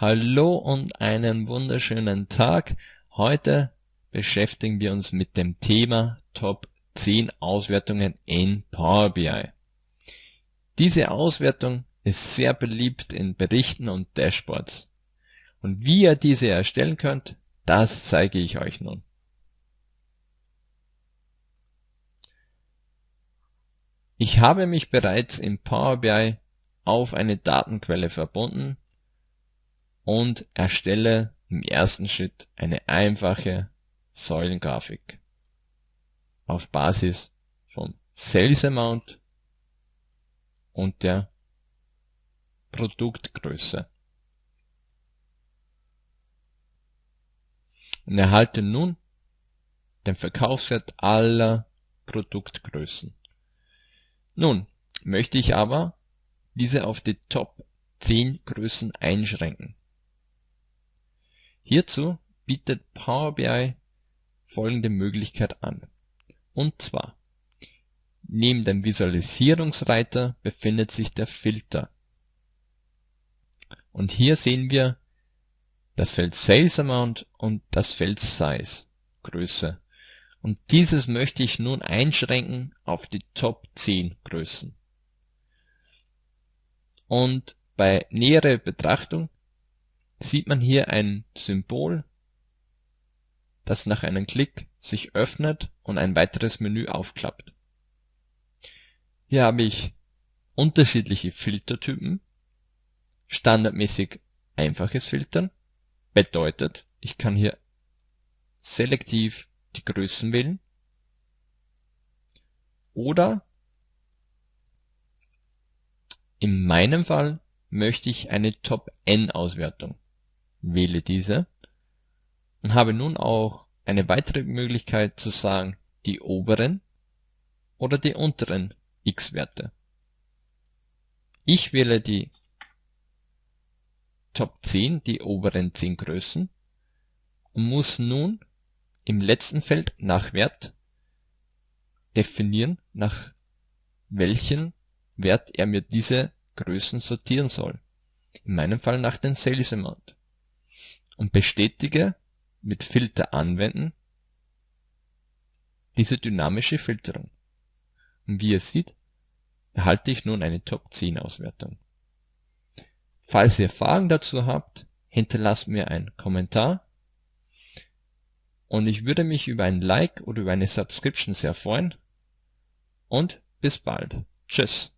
Hallo und einen wunderschönen Tag. Heute beschäftigen wir uns mit dem Thema Top 10 Auswertungen in Power BI. Diese Auswertung ist sehr beliebt in Berichten und Dashboards. Und wie ihr diese erstellen könnt, das zeige ich euch nun. Ich habe mich bereits in Power BI auf eine Datenquelle verbunden und erstelle im ersten Schritt eine einfache Säulengrafik auf Basis von Sales Amount und der Produktgröße. Und erhalte nun den Verkaufswert aller Produktgrößen. Nun möchte ich aber diese auf die Top 10 Größen einschränken. Hierzu bietet Power BI folgende Möglichkeit an. Und zwar, neben dem Visualisierungsreiter befindet sich der Filter. Und hier sehen wir das Feld Sales Amount und das Feld Size, Größe. Und dieses möchte ich nun einschränken auf die Top 10 Größen. Und bei näherer Betrachtung sieht man hier ein Symbol, das nach einem Klick sich öffnet und ein weiteres Menü aufklappt. Hier habe ich unterschiedliche Filtertypen. Standardmäßig einfaches Filtern bedeutet, ich kann hier selektiv die Größen wählen oder in meinem Fall möchte ich eine Top-N-Auswertung wähle diese und habe nun auch eine weitere Möglichkeit zu sagen, die oberen oder die unteren x-Werte. Ich wähle die Top 10, die oberen 10 Größen und muss nun im letzten Feld nach Wert definieren, nach welchen Wert er mir diese Größen sortieren soll. In meinem Fall nach den Sales Amount und bestätige mit Filter anwenden diese dynamische Filterung. Und wie ihr seht, erhalte ich nun eine Top 10 Auswertung. Falls ihr Fragen dazu habt, hinterlasst mir einen Kommentar und ich würde mich über ein Like oder über eine Subscription sehr freuen und bis bald. Tschüss.